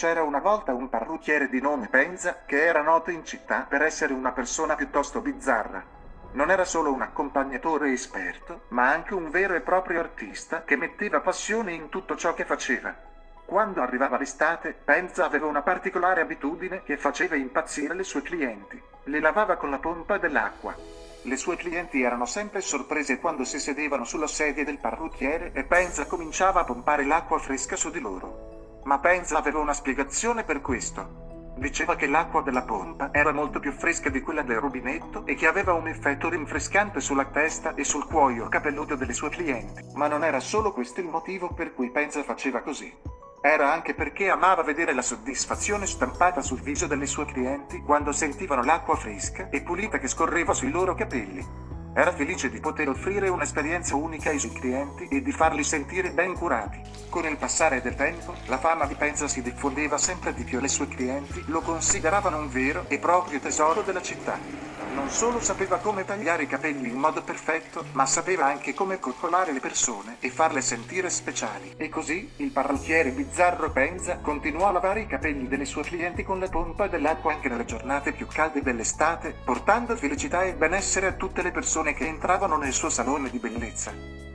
C'era una volta un parrucchiere di nome Penza che era noto in città per essere una persona piuttosto bizzarra. Non era solo un accompagnatore esperto, ma anche un vero e proprio artista che metteva passione in tutto ciò che faceva. Quando arrivava l'estate, Penza aveva una particolare abitudine che faceva impazzire le sue clienti. Le lavava con la pompa dell'acqua. Le sue clienti erano sempre sorprese quando si sedevano sulla sedia del parrucchiere e Penza cominciava a pompare l'acqua fresca su di loro. Ma Penza aveva una spiegazione per questo. Diceva che l'acqua della pompa era molto più fresca di quella del rubinetto e che aveva un effetto rinfrescante sulla testa e sul cuoio capelluto delle sue clienti. Ma non era solo questo il motivo per cui Penza faceva così. Era anche perché amava vedere la soddisfazione stampata sul viso delle sue clienti quando sentivano l'acqua fresca e pulita che scorreva sui loro capelli. Era felice di poter offrire un'esperienza unica ai suoi clienti e di farli sentire ben curati. Con il passare del tempo, la fama di Penza si diffondeva sempre di più e le sue clienti lo consideravano un vero e proprio tesoro della città. Non solo sapeva come tagliare i capelli in modo perfetto, ma sapeva anche come coccolare le persone e farle sentire speciali. E così, il parrucchiere bizzarro Penza continuò a lavare i capelli delle sue clienti con la pompa dell'acqua anche nelle giornate più calde dell'estate, portando felicità e benessere a tutte le persone che entravano nel suo salone di bellezza.